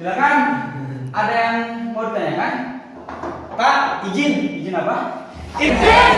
Silakan. Ada yang mau ditanyakan? Pak, izin. Izin apa? Izin.